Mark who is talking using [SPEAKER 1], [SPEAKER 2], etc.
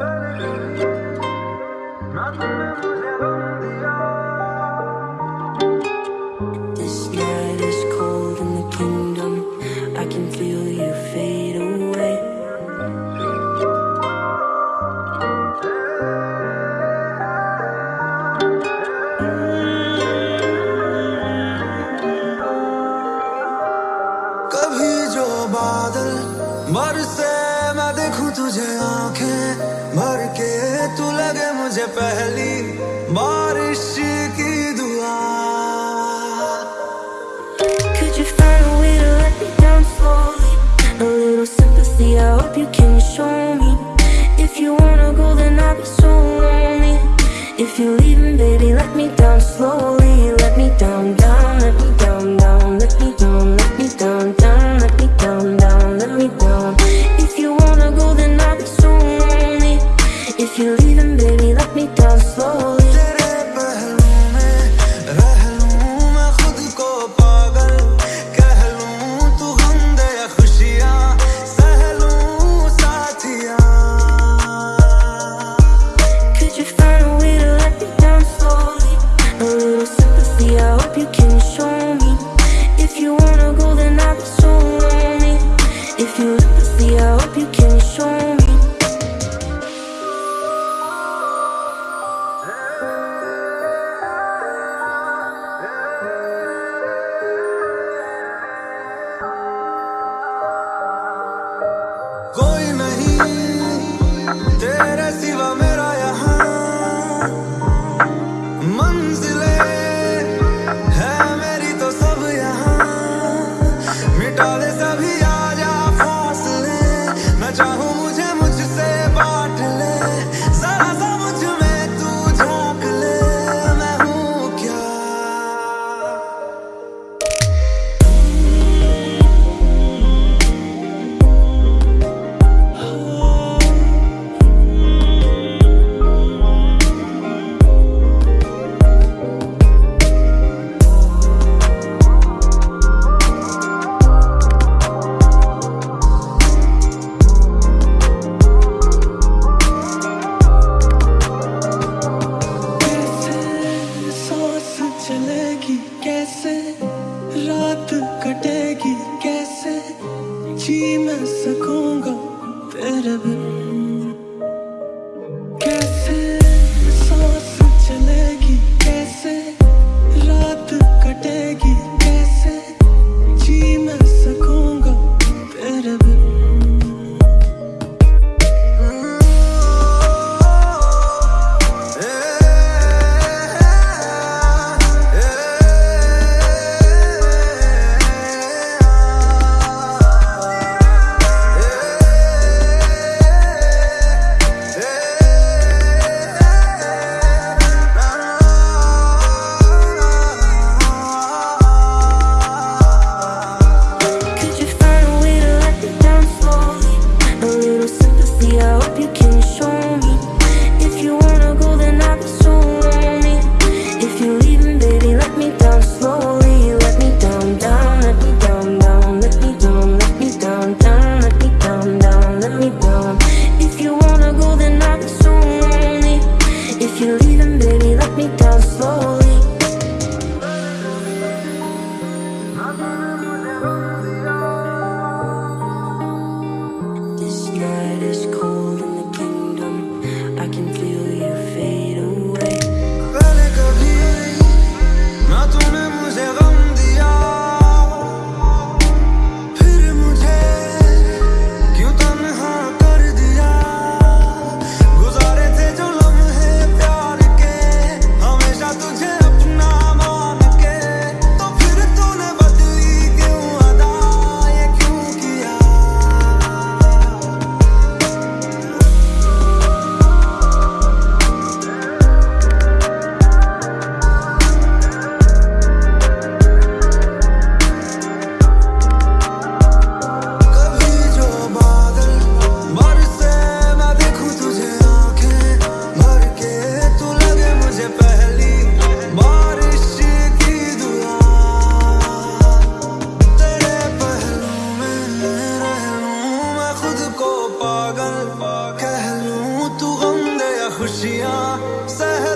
[SPEAKER 1] Not the memory. लगे मुझे पहली बारिश की दुआ
[SPEAKER 2] Could you find a way to let me down slowly? A little sympathy, I hope you can show me. If you wanna go, then I'll be so lonely. If you're leaving, baby, let me down slowly. Let me down, down, let me down, down, let me down, let me down, down, let me down, down, let me down. If you wanna go, then I'll be so lonely. If you're leaving, baby, sympathy, I hope you can show me. If you wanna go, then I'll be so lonely. If you empathy, I hope you can show me.
[SPEAKER 1] Ci messa con सहर